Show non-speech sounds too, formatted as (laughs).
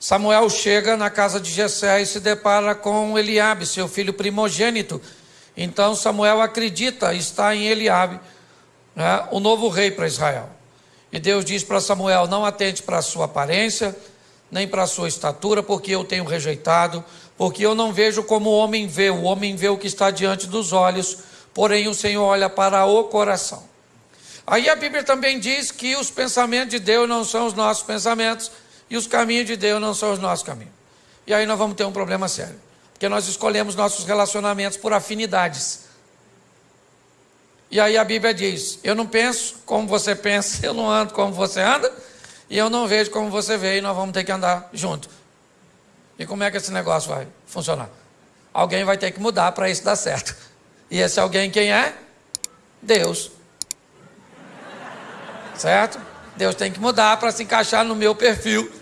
Samuel chega na casa de Jessé e se depara com Eliabe, seu filho primogênito. Então Samuel acredita, está em Eliabe, né, o novo rei para Israel. E Deus diz para Samuel: não atente para a sua aparência, nem para a sua estatura, porque eu tenho rejeitado, porque eu não vejo como o homem vê, o homem vê o que está diante dos olhos, porém o Senhor olha para o coração. Aí a Bíblia também diz que os pensamentos de Deus não são os nossos pensamentos, e os caminhos de Deus não são os nossos caminhos. E aí nós vamos ter um problema sério. Porque nós escolhemos nossos relacionamentos por afinidades. E aí a Bíblia diz: Eu não penso como você pensa, (laughs) eu não ando como você anda, e eu não vejo como você vê, e nós vamos ter que andar junto. E como é que esse negócio vai funcionar? Alguém vai ter que mudar para isso dar certo. E esse alguém quem é? Deus. Certo? Deus tem que mudar para se encaixar no meu perfil